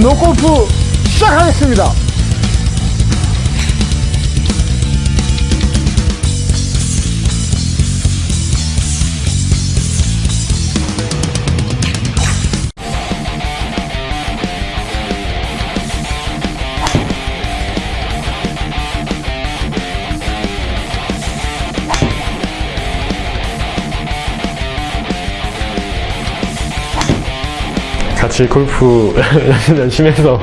노골프 시작하겠습니다. 같이 골프 열심히 해서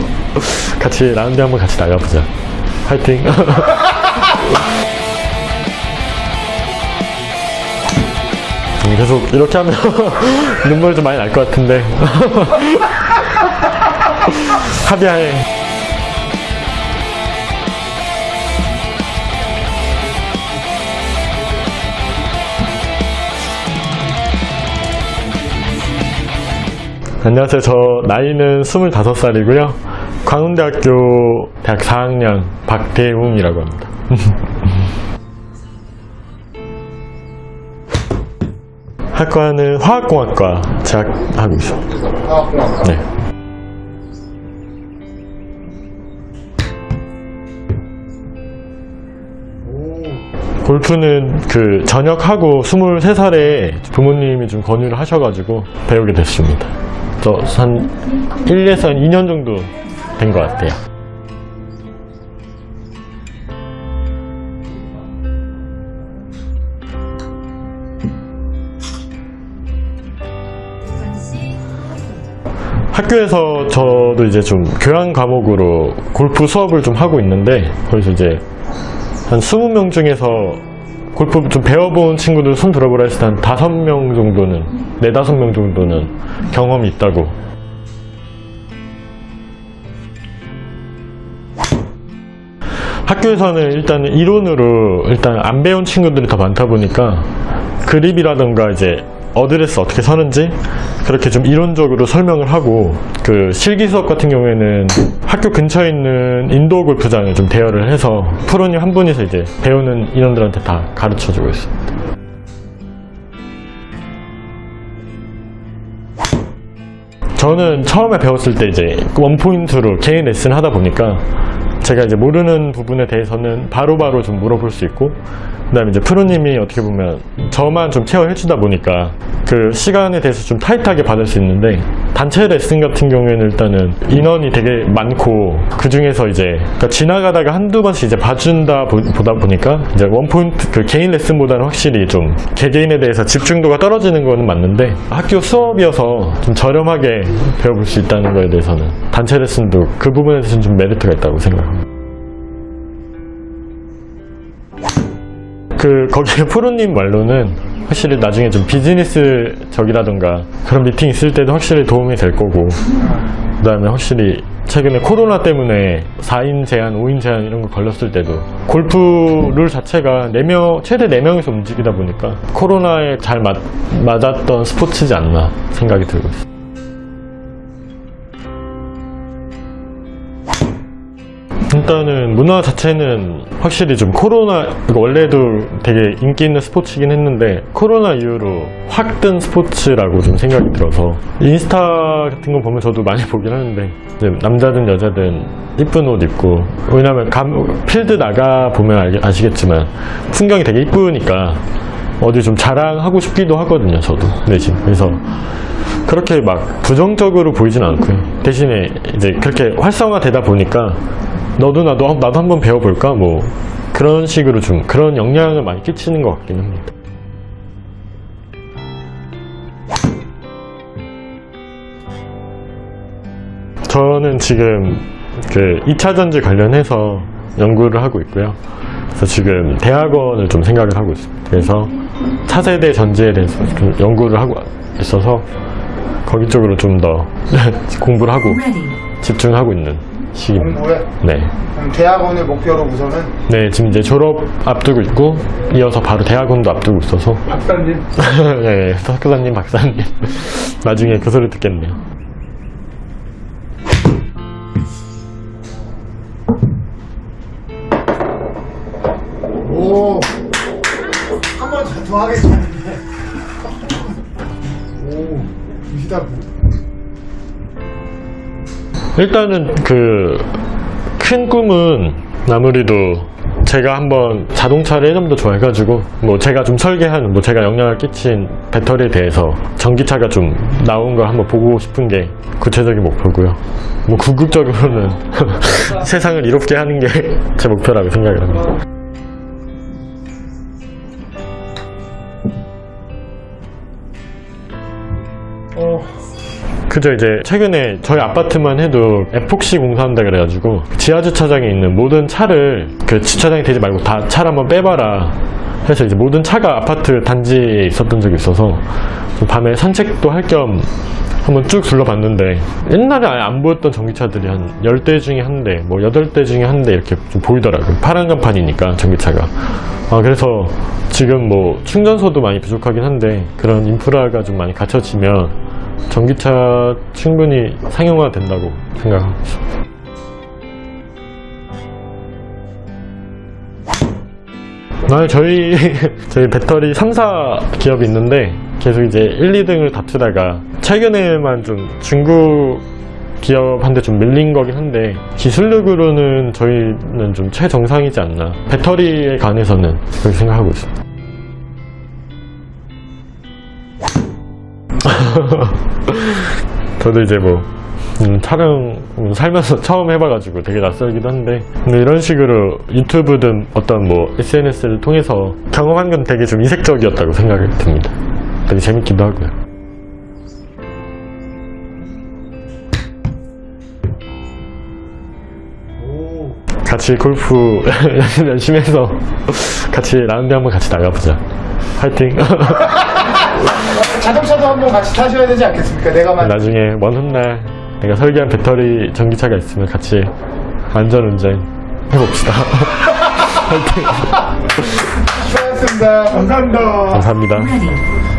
같이 라운드 한번 같이 나가보자. 화이팅! 음, 계속 이렇게 하면 눈물 좀 많이 날 것 같은데. 합의하에. 안녕하세요. 저 나이는 25살이고요. 광운대학교 대학 4학년 박대웅이라고 합니다. 학과는 화학공학과 재학하고 있습니다. 네. 골프는 그 전역하고 23살에 부모님이 좀 권유를 하셔가지고 배우게 됐습니다. 저한 1에서 한 2년 정도 된 것 같아요. 학교에서 저도 이제 좀 교양 과목으로 골프 수업을 좀 하고 있는데 거기서 이제 한 20명 중에서 골프 좀 배워본 친구들 손 들어보라 했을 때한 5명 정도는 4, 5명 정도는 경험이 있다고. 학교에서는 일단 이론으로 일단 안 배운 친구들이 더 많다 보니까 그립이라던가 이제 어드레스 어떻게 서는지 그렇게 좀 이론적으로 설명을 하고 그 실기 수업 같은 경우에는 학교 근처에 있는 인도어 골프장을 좀 대여를 해서 프로님 한 분이서 이제 배우는 인원들한테 다 가르쳐 주고 있습니다. 저는 처음에 배웠을 때 이제 원포인트로 개인 레슨 하다 보니까 제가 이제 모르는 부분에 대해서는 바로바로 좀 물어볼 수 있고 그 다음에 이제 프로님이 어떻게 보면 저만 좀 케어해 주다 보니까 그 시간에 대해서 좀 타이트하게 받을 수 있는데 단체 레슨 같은 경우에는 일단은 인원이 되게 많고 그 중에서 이제 그러니까 지나가다가 한두 번씩 이제 봐준다 보, 보다 보니까 이제 원포인트 그 개인 레슨보다는 확실히 좀 개개인에 대해서 집중도가 떨어지는 거는 맞는데 학교 수업이어서 좀 저렴하게 배워볼 수 있다는 거에 대해서는 단체 레슨도 그 부분에 대해서는 좀 메리트가 있다고 생각합니다. 그 거기 프로님 말로는 확실히 나중에 좀 비즈니스 적이라던가 그런 미팅 있을 때도 확실히 도움이 될 거고 그 다음에 확실히 최근에 코로나 때문에 4인 제한, 5인 제한 이런 거 걸렸을 때도 골프 룰 자체가 4명, 최대 4명이서 움직이다 보니까 코로나에 잘 맞, 맞았던 스포츠지 않나 생각이 들고 있습니 일단은 문화 자체는 확실히 좀 코로나 원래도 되게 인기 있는 스포츠이긴 했는데 코로나 이후로 확 뜬 스포츠라고 좀 생각이 들어서 인스타 같은 거 보면 저도 많이 보긴 하는데 남자든 여자든 이쁜 옷 입고 왜냐면 감, 필드 나가 보면 알, 아시겠지만 풍경이 되게 이쁘니까 어디 좀 자랑하고 싶기도 하거든요 저도 내심. 그래서 그렇게 막 부정적으로 보이진 않고요. 대신에 이제 그렇게 활성화되다 보니까 너도 나도 한- 나도 한번 배워볼까? 뭐 그런 식으로 좀 그런 영향을 많이 끼치는 것 같긴 합니다. 저는 지금 그 2차 전지 관련해서 연구를 하고 있고요. 그래서 지금 대학원을 좀 생각을 하고 있습니다. 그래서 차세대 전지에 대해서 좀 연구를 하고 있어서 거기 쪽으로 좀 더 공부를 하고 집중하고 있는 시기입니다 공부에 네. 대학원을 목표로 우선은 네, 지금 이제 졸업 앞두고 있고 이어서 바로 대학원도 앞두고 있어서 박사님 네, 학교사님, 박사님 나중에 그 소리 듣겠네요. 오. 한번더 하겠는데. 오. 무시다. 일단은 그 큰 꿈은 아무래도 제가 한번 자동차를 예전부터 좋아해가지고 뭐 제가 좀 설계한 뭐 제가 영향을 끼친 배터리에 대해서 전기차가 좀 나온 걸 한번 보고 싶은 게 구체적인 목표고요. 뭐 궁극적으로는 세상을 이롭게 하는 게 제 목표라고 생각을 합니다. 그죠 이제 최근에 저희 아파트만 해도 에폭시 공사한다 그래가지고 지하 주차장에 있는 모든 차를 그 주차장이 되지 말고 다 차를 한번 빼봐라 해서 이제 모든 차가 아파트 단지에 있었던 적이 있어서 좀 밤에 산책도 할 겸 한번 쭉 둘러봤는데 옛날에 아예 안 보였던 전기차들이 한 10대 중에 한 대, 뭐 8대 중에 한 대 이렇게 좀 보이더라고요. 파란 간판이니까 전기차가. 아, 그래서 지금 뭐 충전소도 많이 부족하긴 한데 그런 인프라가 좀 많이 갖춰지면 전기차 충분히 상용화 된다고 있습니다. 아, 저희, 저희 배터리 3사 기업이 있는데 계속 이제 1, 2등을 다투다가 최근에만 좀 중국 기업한테 좀 밀린 거긴 한데 기술력으로는 저희는 좀 최정상이지 않나. 배터리에 관해서는 그렇게 생각하고 있습니다. 저도 이제 뭐 음, 촬영 음, 살면서 처음 해봐가지고 되게 낯설기도 한데 근데 이런 식으로 유튜브든 어떤 뭐 SNS를 통해서 경험한 건 되게 좀 이색적이었다고 생각이 듭니다. 되게 재밌기도 하고요. 오. 같이 골프 열심히 해서 같이 라운드 한번 같이 나가보자. 파이팅! 자동차도 한번 같이 타셔야 되지 않겠습니까? 내가 만 나중에 먼 훗날 내가 설계한 배터리 전기차가 있으면 같이 안전운전 해봅시다. 파이팅! 수고하셨습니다. 감사합니다. 감사합니다.